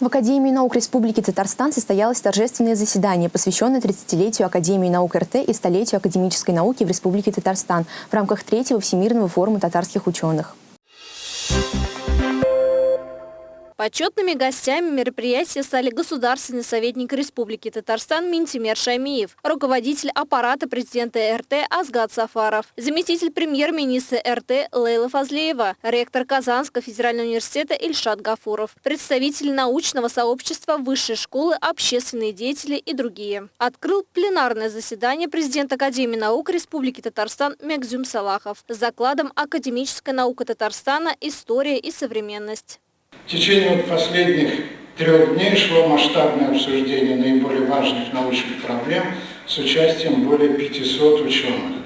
В Академии наук Республики Татарстан состоялось торжественное заседание, посвященное 30-летию Академии наук РТ и столетию академической науки в Республике Татарстан в рамках третьего Всемирного форума татарских ученых. Почетными гостями мероприятия стали государственный советник Республики Татарстан Минтимер Шамиев, руководитель аппарата президента РТ Азгат Сафаров, заместитель премьер-министра РТ Лейла Фазлеева, ректор Казанского федерального университета Ильшат Гафуров, представители научного сообщества, высшей школы, общественные деятели и другие. Открыл пленарное заседание президент Академии наук Республики Татарстан Мегзюм Салахов с закладом «Академическая наука Татарстана. История и современность». В течение вот последних трех дней шло масштабное обсуждение наиболее важных научных проблем с участием более 500 ученых.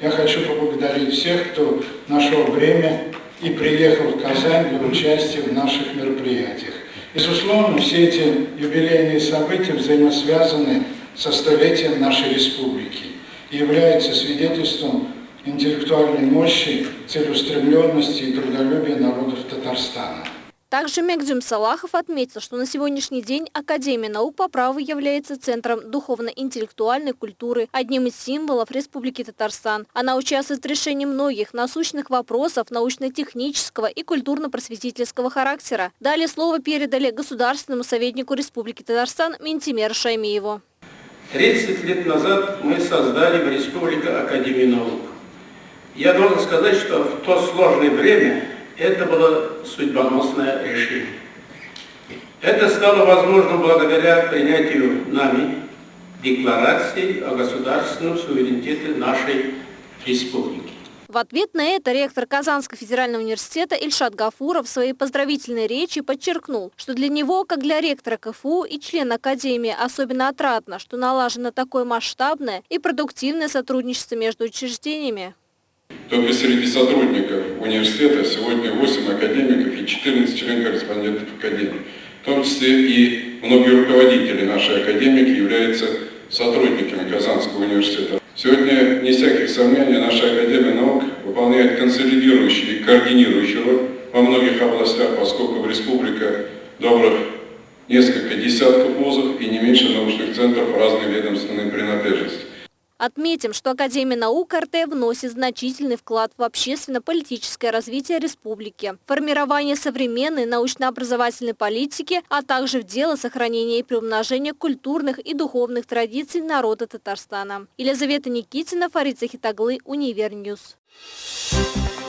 Я хочу поблагодарить всех, кто нашел время и приехал в Казань для участия в наших мероприятиях. Безусловно, все эти юбилейные события взаимосвязаны со столетием нашей республики и являются свидетельством интеллектуальной мощи, целеустремленности и трудолюбия народов Татарстана. Также Мегдюм Салахов отметил, что на сегодняшний день Академия наук по праву является центром духовно-интеллектуальной культуры, одним из символов Республики Татарстан. Она участвует в решении многих насущных вопросов научно-технического и культурно-просветительского характера. Далее слово передали государственному советнику Республики Татарстан Ментимер Шаймиеву. 30 лет назад мы создали в Республике Академию наук. Я должен сказать, что в то сложное время это было судьбоносное решение. Это стало возможным благодаря принятию нами декларации о государственном суверенитете нашей республики. В ответ на это ректор Казанского федерального университета Ильшат Гафуров в своей поздравительной речи подчеркнул, что для него, как для ректора КФУ и члена Академии, особенно отрадно, что налажено такое масштабное и продуктивное сотрудничество между учреждениями. Только среди сотрудников университета сегодня 8 академиков и 14 член-корреспондентов Академии. В том числе и многие руководители нашей академики являются сотрудниками Казанского университета. Сегодня, не всяких сомнений, наша Академия наук выполняет консолидирующую и координирующую роль во многих областях, поскольку в республика добрых несколько десятков вузов и не меньше научных центров разной ведомственной принадлежности. Отметим, что Академия наук РТ вносит значительный вклад в общественно-политическое развитие республики, формирование современной научно-образовательной политики, а также в дело сохранения и приумножения культурных и духовных традиций народа Татарстана. Елизавета Никитина, Фарид Захитаглы, Универ News. Thank you.